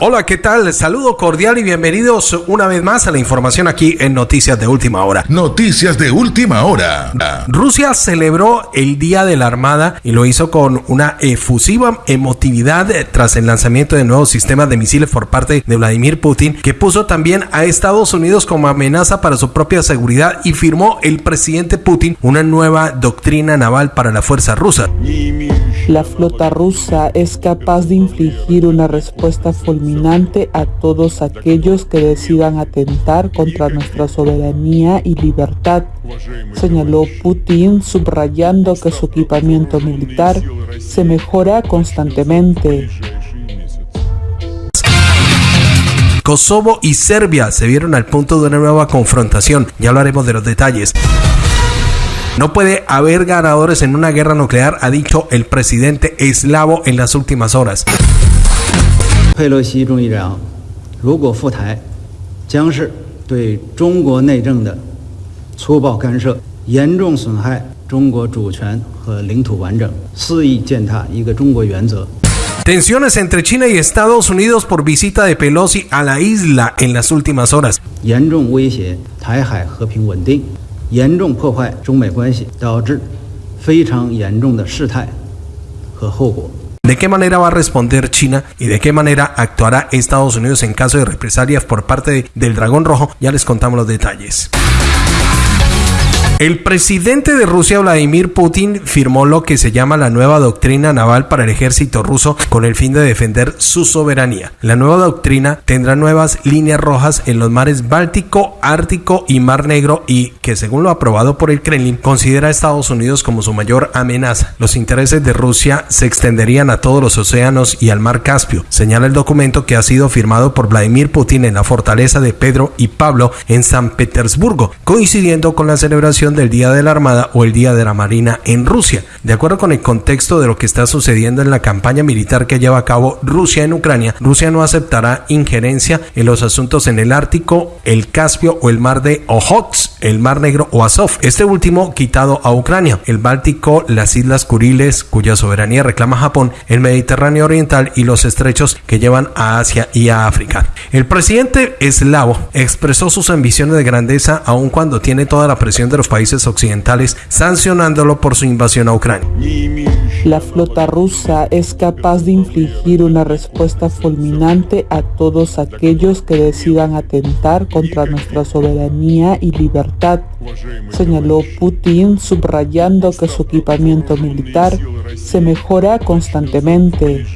Hola, ¿qué tal? Saludo cordial y bienvenidos una vez más a la información aquí en Noticias de Última Hora. Noticias de Última Hora. Rusia celebró el Día de la Armada y lo hizo con una efusiva emotividad tras el lanzamiento de nuevos sistemas de misiles por parte de Vladimir Putin, que puso también a Estados Unidos como amenaza para su propia seguridad y firmó el presidente Putin una nueva doctrina naval para la fuerza rusa. La flota rusa es capaz de infligir una respuesta fulminante a todos aquellos que decidan atentar contra nuestra soberanía y libertad, señaló Putin, subrayando que su equipamiento militar se mejora constantemente. Kosovo y Serbia se vieron al punto de una nueva confrontación. Ya hablaremos de los detalles. No puede haber ganadores en una guerra nuclear, ha dicho el presidente eslavo en las últimas horas. 佩洛西众议长如果赴台，将是对中国内政的粗暴干涉，严重损害中国主权和领土完整，肆意践踏一个中国原则。Tensiones entre China y Estados Unidos por visita de Pelosi a la isla en las últimas horas. 严重威胁台海和平稳定，严重破坏中美关系，导致非常严重的事态和后果。¿De qué manera va a responder China y de qué manera actuará Estados Unidos en caso de represalias por parte del Dragón Rojo? Ya les contamos los detalles. El presidente de Rusia, Vladimir Putin, firmó lo que se llama la nueva doctrina naval para el ejército ruso con el fin de defender su soberanía. La nueva doctrina tendrá nuevas líneas rojas en los mares Báltico, Ártico y Mar Negro y que según lo aprobado por el Kremlin considera a Estados Unidos como su mayor amenaza. Los intereses de Rusia se extenderían a todos los océanos y al mar Caspio, señala el documento que ha sido firmado por Vladimir Putin en la fortaleza de Pedro y Pablo en San Petersburgo, coincidiendo con la celebración del Día de la Armada o el Día de la Marina en Rusia. De acuerdo con el contexto de lo que está sucediendo en la campaña militar que lleva a cabo Rusia en Ucrania, Rusia no aceptará injerencia en los asuntos en el Ártico, el Caspio o el mar de Ojotsk, el mar Negro o Azov. Este último quitado a Ucrania, el Báltico, las Islas Kuriles, cuya soberanía reclama Japón, el Mediterráneo Oriental y los estrechos que llevan a Asia y a África. El presidente eslavo expresó sus ambiciones de grandeza aun cuando tiene toda la presión de los países países occidentales sancionándolo por su invasión a Ucrania. La flota rusa es capaz de infligir una respuesta fulminante a todos aquellos que decidan atentar contra nuestra soberanía y libertad, señaló Putin, subrayando que su equipamiento militar se mejora constantemente.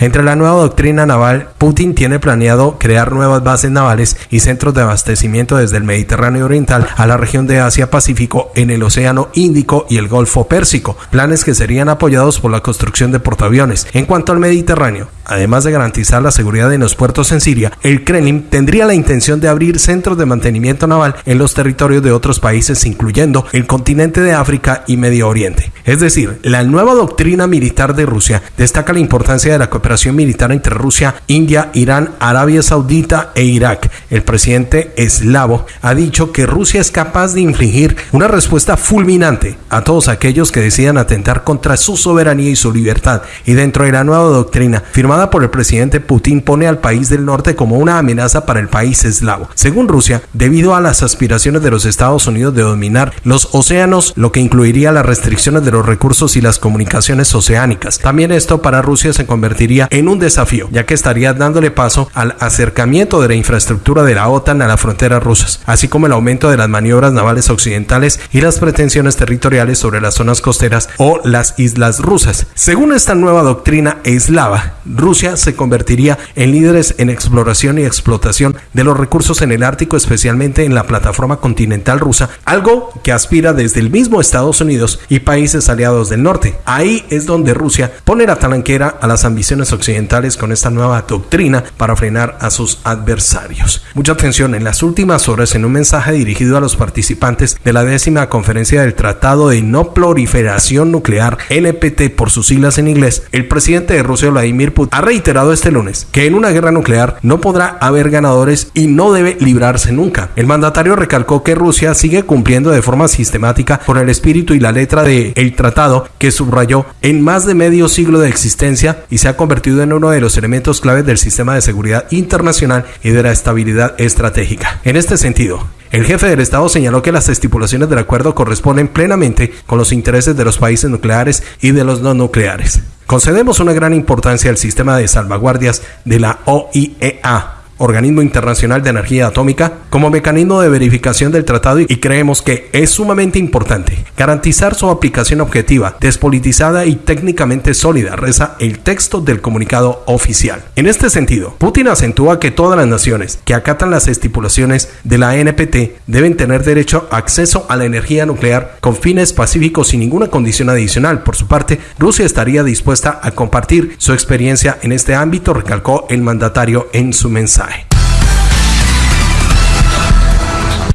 Entre la nueva doctrina naval, Putin tiene planeado crear nuevas bases navales y centros de abastecimiento desde el Mediterráneo Oriental a la región de Asia-Pacífico en el Océano Índico y el Golfo Pérsico, planes que serían apoyados por la construcción de portaaviones. En cuanto al Mediterráneo, además de garantizar la seguridad en los puertos en Siria, el Kremlin tendría la intención de abrir centros de mantenimiento naval en los territorios de otros países, incluyendo el continente de África y Medio Oriente. Es decir, la nueva doctrina militar de Rusia destaca la importancia de la cooperación militar entre Rusia, India, Irán, Arabia Saudita e Irak. El presidente eslavo ha dicho que Rusia es capaz de infligir una respuesta fulminante a todos aquellos que decidan atentar contra su soberanía y su libertad. Y dentro de la nueva doctrina firmada por el presidente Putin pone al país del norte como una amenaza para el país eslavo. Según Rusia, debido a las aspiraciones de los Estados Unidos de dominar los océanos, lo que incluiría las restricciones de los recursos y las comunicaciones oceánicas. También esto para Rusia se convertiría en un desafío, ya que estaría dándole paso al acercamiento de la infraestructura de la OTAN a las fronteras rusas, así como el aumento de las maniobras navales occidentales y las pretensiones territoriales sobre las zonas costeras o las islas rusas. Según esta nueva doctrina eslava, Rusia se convertiría en líderes en exploración y explotación de los recursos en el Ártico, especialmente en la plataforma continental rusa, algo que aspira desde el mismo Estados Unidos y países aliados del norte. Ahí es donde Rusia pone la talanquera a las ambiciones occidentales con esta nueva doctrina para frenar a sus adversarios. Mucha atención, en las últimas horas, en un mensaje dirigido a los participantes de la décima conferencia del Tratado de No Proliferación Nuclear, NPT por sus siglas en inglés, el presidente de Rusia, Vladimir Putin, ha reiterado este lunes que en una guerra nuclear no podrá haber ganadores y no debe librarse nunca. El mandatario recalcó que Rusia sigue cumpliendo de forma sistemática con el espíritu y la letra del el tratado que subrayó en más de medio siglo de existencia y se ha ha convertido en uno de los elementos claves del sistema de seguridad internacional y de la estabilidad estratégica. En este sentido, el jefe del Estado señaló que las estipulaciones del acuerdo corresponden plenamente con los intereses de los países nucleares y de los no nucleares. Concedemos una gran importancia al sistema de salvaguardias de la OIEA Organismo Internacional de Energía Atómica, como mecanismo de verificación del tratado y creemos que es sumamente importante garantizar su aplicación objetiva, despolitizada y técnicamente sólida, reza el texto del comunicado oficial. En este sentido, Putin acentúa que todas las naciones que acatan las estipulaciones de la NPT deben tener derecho a acceso a la energía nuclear con fines pacíficos sin ninguna condición adicional. Por su parte, Rusia estaría dispuesta a compartir su experiencia en este ámbito, recalcó el mandatario en su mensaje.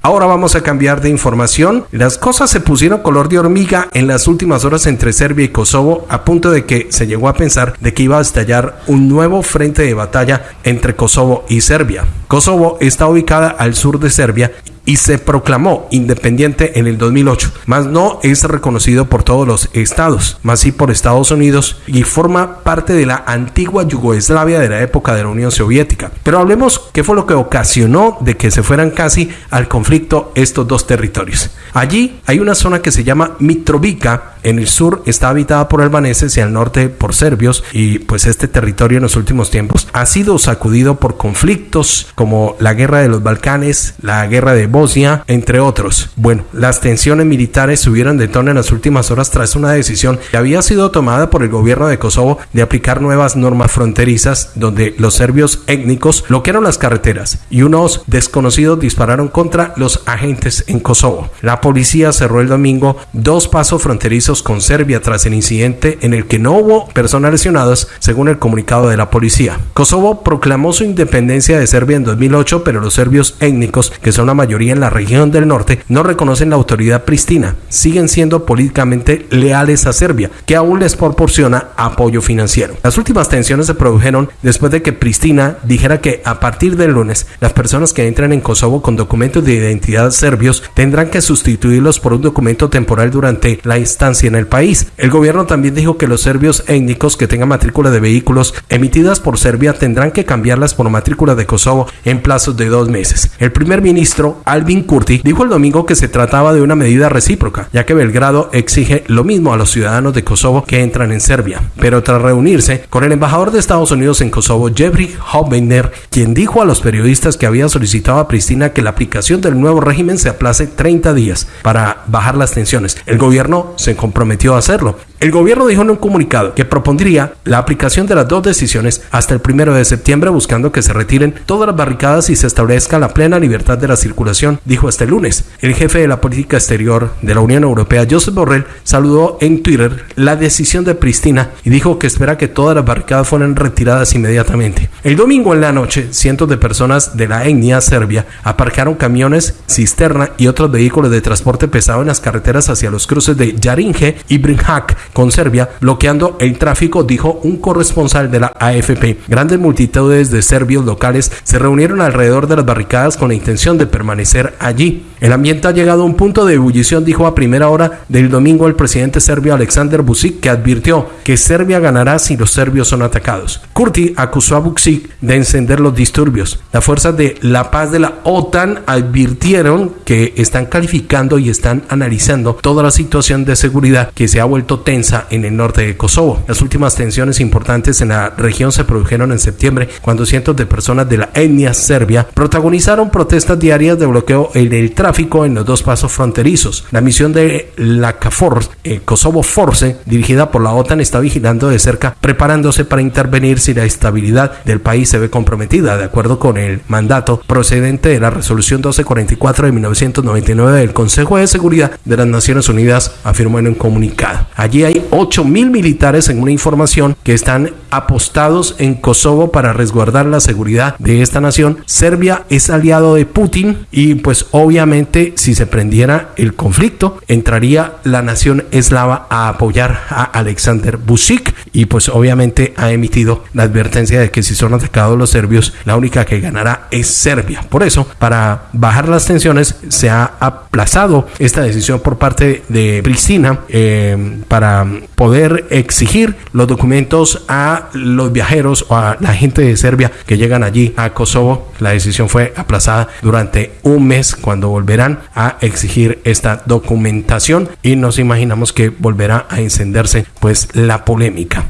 Ahora vamos a cambiar de información. Las cosas se pusieron color de hormiga en las últimas horas entre Serbia y Kosovo, a punto de que se llegó a pensar de que iba a estallar un nuevo frente de batalla entre Kosovo y Serbia. Kosovo está ubicada al sur de Serbia y se proclamó independiente en el 2008, mas no es reconocido por todos los estados, más sí por Estados Unidos y forma parte de la antigua Yugoslavia de la época de la Unión Soviética. Pero hablemos qué fue lo que ocasionó de que se fueran casi al conflicto estos dos territorios. Allí hay una zona que se llama Mitrovica, en el sur está habitada por albaneses y al norte por serbios y pues este territorio en los últimos tiempos ha sido sacudido por conflictos como la guerra de los Balcanes, la guerra de Bosnia, entre otros. Bueno, las tensiones militares subieron de tono en las últimas horas tras una decisión que había sido tomada por el gobierno de Kosovo de aplicar nuevas normas fronterizas donde los serbios étnicos bloquearon las carreteras y unos desconocidos dispararon contra los agentes en Kosovo. La policía cerró el domingo dos pasos fronterizos con Serbia tras el incidente en el que no hubo personas lesionadas, según el comunicado de la policía. Kosovo proclamó su independencia de Serbia en 2008, pero los serbios étnicos, que son la mayoría en la región del norte no reconocen la autoridad pristina, siguen siendo políticamente leales a Serbia, que aún les proporciona apoyo financiero. Las últimas tensiones se produjeron después de que Pristina dijera que a partir del lunes las personas que entran en Kosovo con documentos de identidad serbios tendrán que sustituirlos por un documento temporal durante la estancia en el país. El gobierno también dijo que los serbios étnicos que tengan matrícula de vehículos emitidas por Serbia tendrán que cambiarlas por matrícula de Kosovo en plazos de dos meses. El primer ministro Alvin Kurti, dijo el domingo que se trataba de una medida recíproca, ya que Belgrado exige lo mismo a los ciudadanos de Kosovo que entran en Serbia. Pero tras reunirse con el embajador de Estados Unidos en Kosovo, Jeffrey Hobbener, quien dijo a los periodistas que había solicitado a Pristina que la aplicación del nuevo régimen se aplace 30 días para bajar las tensiones. El gobierno se comprometió a hacerlo. El gobierno dijo en un comunicado que propondría la aplicación de las dos decisiones hasta el primero de septiembre, buscando que se retiren todas las barricadas y se establezca la plena libertad de la circulación, dijo este lunes. El jefe de la política exterior de la Unión Europea, Josep Borrell, saludó en Twitter la decisión de Pristina y dijo que espera que todas las barricadas fueran retiradas inmediatamente. El domingo en la noche, cientos de personas de la etnia serbia aparcaron camiones, cisterna y otros vehículos de transporte pesado en las carreteras hacia los cruces de Jarinje y Brinjak con Serbia, bloqueando el tráfico, dijo un corresponsal de la AFP. Grandes multitudes de serbios locales se reunieron alrededor de las barricadas con la intención de permanecer allí. El ambiente ha llegado a un punto de ebullición, dijo a primera hora del domingo el presidente serbio Alexander Vucic, que advirtió que Serbia ganará si los serbios son atacados. Kurti acusó a Vucic de encender los disturbios. Las fuerzas de la paz de la OTAN advirtieron que están calificando y están analizando toda la situación de seguridad que se ha vuelto tensa en el norte de Kosovo. Las últimas tensiones importantes en la región se produjeron en septiembre cuando cientos de personas de la etnia serbia protagonizaron protestas diarias de bloqueo en el tráfico en los dos pasos fronterizos. La misión de la KFOR, eh, Kosovo Force, dirigida por la OTAN, está vigilando de cerca, preparándose para intervenir si la estabilidad del país se ve comprometida, de acuerdo con el mandato procedente de la resolución 1244 de 1999 del Consejo de Seguridad de las Naciones Unidas, afirmó en un comunicado. Allí hay 8 mil militares en una información que están apostados en Kosovo para resguardar la seguridad de esta nación. Serbia es aliado de Putin y pues obviamente si se prendiera el conflicto entraría la nación eslava a apoyar a Alexander Vucic y pues obviamente ha emitido la advertencia de que si son atacados los serbios la única que ganará es Serbia. Por eso para bajar las tensiones se ha aplazado esta decisión por parte de Pristina eh, para poder exigir los documentos a los viajeros o a la gente de Serbia que llegan allí a Kosovo. La decisión fue aplazada durante un mes cuando volverán a exigir esta documentación y nos imaginamos que volverá a encenderse pues la polémica.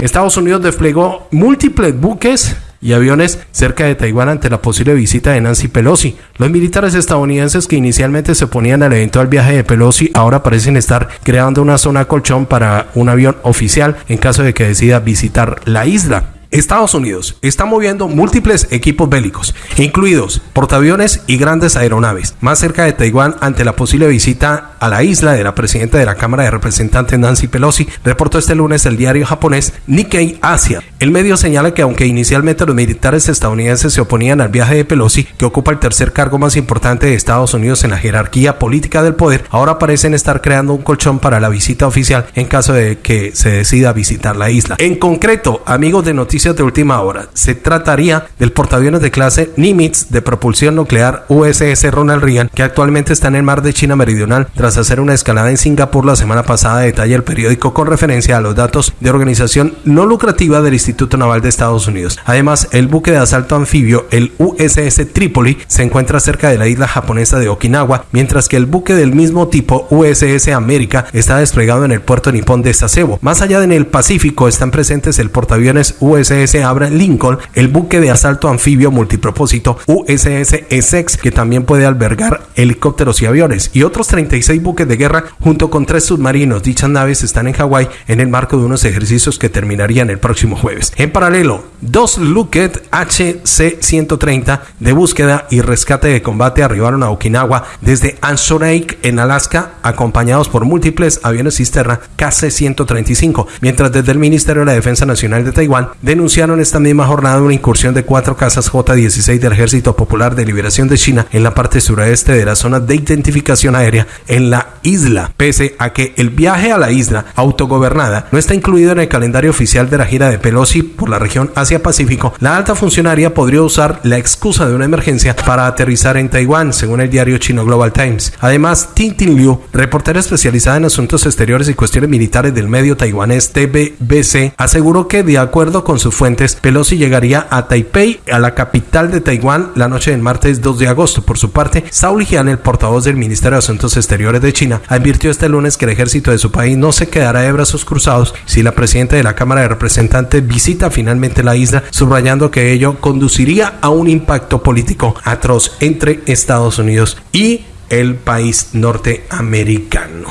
Estados Unidos desplegó múltiples buques y aviones cerca de Taiwán ante la posible visita de Nancy Pelosi. Los militares estadounidenses que inicialmente se oponían al eventual viaje de Pelosi ahora parecen estar creando una zona colchón para un avión oficial en caso de que decida visitar la isla. Estados Unidos está moviendo múltiples equipos bélicos, incluidos portaaviones y grandes aeronaves, más cerca de Taiwán ante la posible visita a la isla de la presidenta de la Cámara de Representantes Nancy Pelosi, reportó este lunes el diario japonés Nikkei Asia. El medio señala que aunque inicialmente los militares estadounidenses se oponían al viaje de Pelosi, que ocupa el tercer cargo más importante de Estados Unidos en la jerarquía política del poder, ahora parecen estar creando un colchón para la visita oficial en caso de que se decida visitar la isla. En concreto, amigos de Noticias de última hora. Se trataría del portaaviones de clase Nimitz de propulsión nuclear USS Ronald Reagan, que actualmente está en el mar de China Meridional tras hacer una escalada en Singapur la semana pasada, detalla el periódico con referencia a los datos de organización no lucrativa del Instituto Naval de Estados Unidos. Además, el buque de asalto anfibio, el USS Tripoli, se encuentra cerca de la isla japonesa de Okinawa, mientras que el buque del mismo tipo USS América está desplegado en el puerto nipón de Sasebo. Más allá en el Pacífico están presentes el portaaviones USS USS Abraham Lincoln, el buque de asalto anfibio multipropósito USS Essex, que también puede albergar helicópteros y aviones, y otros 36 buques de guerra junto con tres submarinos. Dichas naves están en Hawái en el marco de unos ejercicios que terminarían el próximo jueves. En paralelo, dos Lockheed HC-130 de búsqueda y rescate de combate arribaron a Okinawa desde Anchorage en Alaska, acompañados por múltiples aviones cisterna KC-135, mientras desde el Ministerio de la Defensa Nacional de Taiwán denunciaron esta misma jornada una incursión de cuatro casas J-16 del Ejército Popular de Liberación de China en la parte sureste de la zona de identificación aérea en la isla, pese a que el viaje a la isla autogobernada no está incluido en el calendario oficial de la gira de Pelosi por la región Asia-Pacífico, la alta funcionaria podría usar la excusa de una emergencia para aterrizar en Taiwán, según el diario chino Global Times. Además, Tintin Liu, reportera especializada en asuntos exteriores y cuestiones militares del medio taiwanés TBBC, aseguró que de acuerdo con su fuentes, Pelosi llegaría a Taipei, a la capital de Taiwán, la noche del martes 2 de agosto. Por su parte, Saul Jian, el portavoz del Ministerio de Asuntos Exteriores de China, advirtió este lunes que el ejército de su país no se quedará de brazos cruzados si la presidenta de la Cámara de Representantes visita finalmente la subrayando que ello conduciría a un impacto político atroz entre Estados Unidos y el país norteamericano.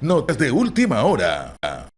Notas de última hora.